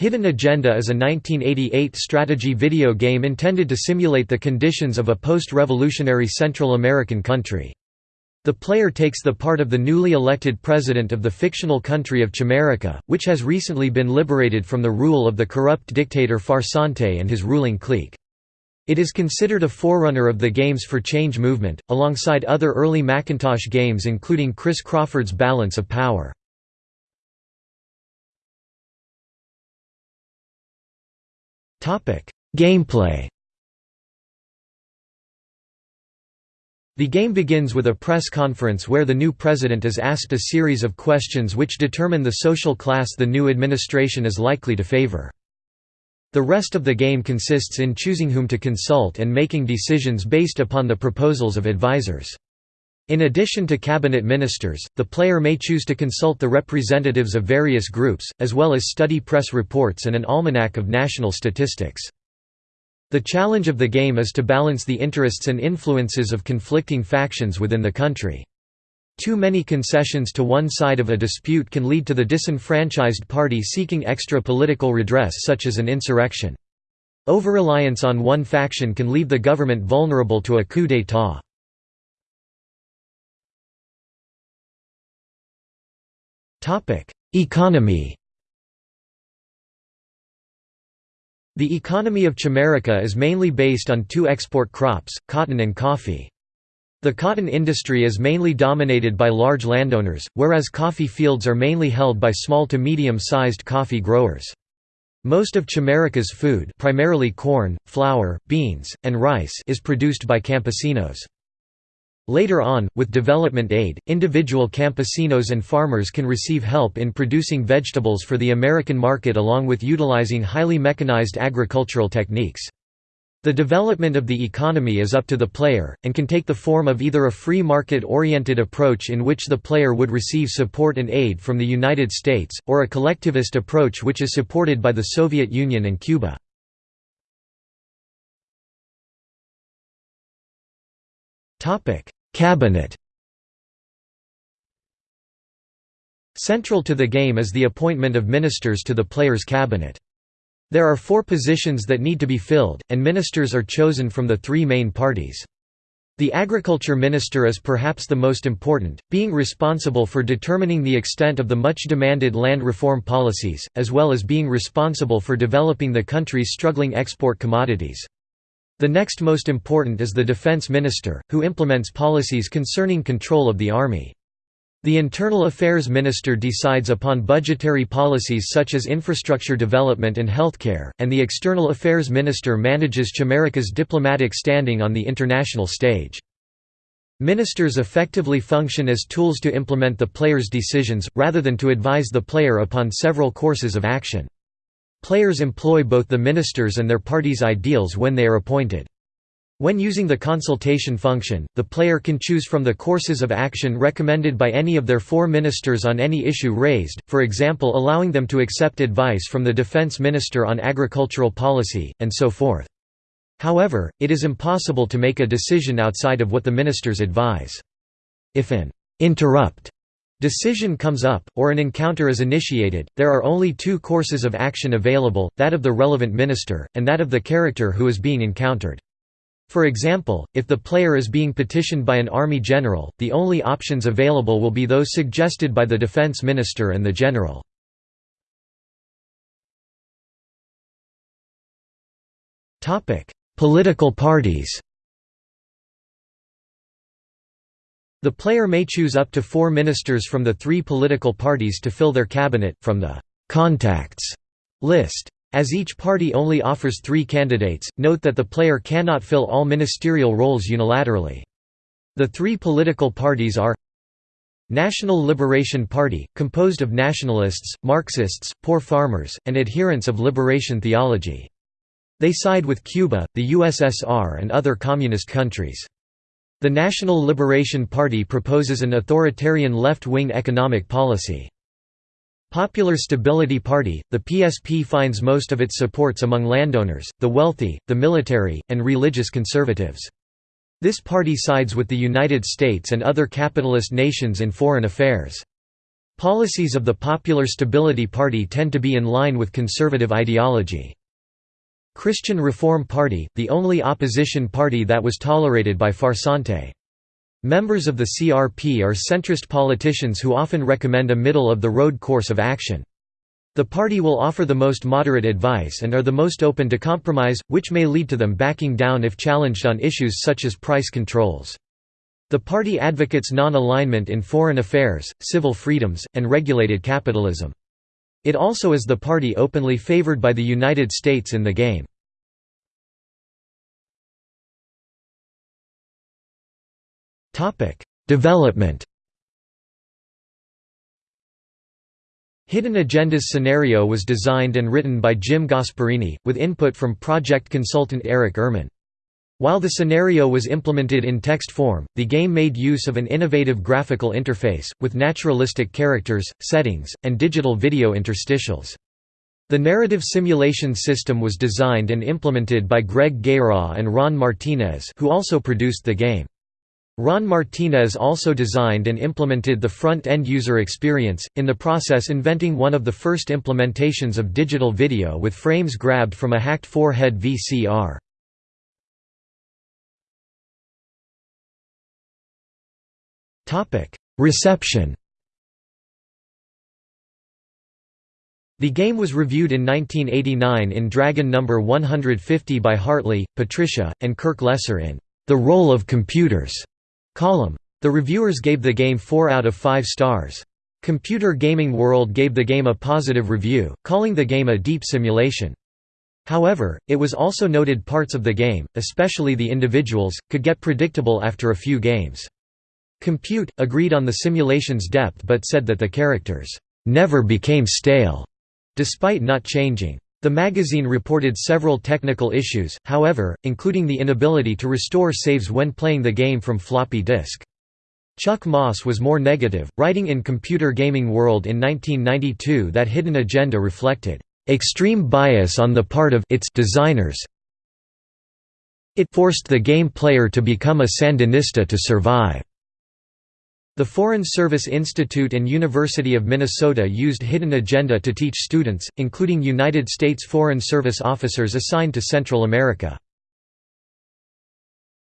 Hidden Agenda is a 1988 strategy video game intended to simulate the conditions of a post-revolutionary Central American country. The player takes the part of the newly elected president of the fictional country of Chimerica, which has recently been liberated from the rule of the corrupt dictator Farsante and his ruling clique. It is considered a forerunner of the Games for Change movement, alongside other early Macintosh games including Chris Crawford's Balance of Power. Gameplay The game begins with a press conference where the new president is asked a series of questions which determine the social class the new administration is likely to favor. The rest of the game consists in choosing whom to consult and making decisions based upon the proposals of advisors. In addition to cabinet ministers, the player may choose to consult the representatives of various groups, as well as study press reports and an almanac of national statistics. The challenge of the game is to balance the interests and influences of conflicting factions within the country. Too many concessions to one side of a dispute can lead to the disenfranchised party seeking extra political redress such as an insurrection. Over-reliance on one faction can leave the government vulnerable to a coup d'état. Economy The economy of Chimerica is mainly based on two export crops, cotton and coffee. The cotton industry is mainly dominated by large landowners, whereas coffee fields are mainly held by small to medium-sized coffee growers. Most of Chimerica's food primarily corn, flour, beans, and rice is produced by campesinos. Later on, with development aid, individual campesinos and farmers can receive help in producing vegetables for the American market along with utilizing highly mechanized agricultural techniques. The development of the economy is up to the player, and can take the form of either a free market-oriented approach in which the player would receive support and aid from the United States, or a collectivist approach which is supported by the Soviet Union and Cuba. Cabinet Central to the game is the appointment of ministers to the player's cabinet. There are four positions that need to be filled, and ministers are chosen from the three main parties. The agriculture minister is perhaps the most important, being responsible for determining the extent of the much demanded land reform policies, as well as being responsible for developing the country's struggling export commodities. The next most important is the defense minister, who implements policies concerning control of the army. The Internal Affairs Minister decides upon budgetary policies such as infrastructure development and healthcare, and the External Affairs Minister manages Chimerica's diplomatic standing on the international stage. Ministers effectively function as tools to implement the player's decisions, rather than to advise the player upon several courses of action. Players employ both the ministers and their party's ideals when they are appointed. When using the consultation function, the player can choose from the courses of action recommended by any of their four ministers on any issue raised, for example allowing them to accept advice from the defense minister on agricultural policy, and so forth. However, it is impossible to make a decision outside of what the ministers advise. If an interrupt decision comes up, or an encounter is initiated, there are only two courses of action available, that of the relevant minister, and that of the character who is being encountered. For example, if the player is being petitioned by an army general, the only options available will be those suggested by the defense minister and the general. Political parties The player may choose up to four ministers from the three political parties to fill their cabinet, from the «contacts» list. As each party only offers three candidates, note that the player cannot fill all ministerial roles unilaterally. The three political parties are National Liberation Party, composed of nationalists, Marxists, poor farmers, and adherents of liberation theology. They side with Cuba, the USSR and other communist countries. The National Liberation Party proposes an authoritarian left-wing economic policy. Popular Stability Party, the PSP finds most of its supports among landowners, the wealthy, the military, and religious conservatives. This party sides with the United States and other capitalist nations in foreign affairs. Policies of the Popular Stability Party tend to be in line with conservative ideology. Christian Reform Party, the only opposition party that was tolerated by Farsante. Members of the CRP are centrist politicians who often recommend a middle-of-the-road course of action. The party will offer the most moderate advice and are the most open to compromise, which may lead to them backing down if challenged on issues such as price controls. The party advocates non-alignment in foreign affairs, civil freedoms, and regulated capitalism. It also is the party openly favored by the United States in the game. Development Hidden Agenda's scenario was designed and written by Jim Gasparini, with input from project consultant Eric Ehrman. While the scenario was implemented in text form, the game made use of an innovative graphical interface, with naturalistic characters, settings, and digital video interstitials. The narrative simulation system was designed and implemented by Greg Guéraud and Ron Martinez who also produced the game. Ron Martinez also designed and implemented the front-end user experience, in the process inventing one of the first implementations of digital video with frames grabbed from a hacked four-head VCR. Reception The game was reviewed in 1989 in Dragon No. 150 by Hartley, Patricia, and Kirk Lesser in The Role of Computers column. The reviewers gave the game 4 out of 5 stars. Computer Gaming World gave the game a positive review, calling the game a deep simulation. However, it was also noted parts of the game, especially the individuals, could get predictable after a few games. Compute, agreed on the simulation's depth but said that the characters, "...never became stale", despite not changing. The magazine reported several technical issues, however, including the inability to restore saves when playing the game from floppy disk. Chuck Moss was more negative, writing in Computer Gaming World in 1992 that Hidden Agenda reflected, "...extreme bias on the part of its designers it forced the game player to become a Sandinista to survive." The Foreign Service Institute and University of Minnesota used Hidden Agenda to teach students, including United States Foreign Service officers assigned to Central America.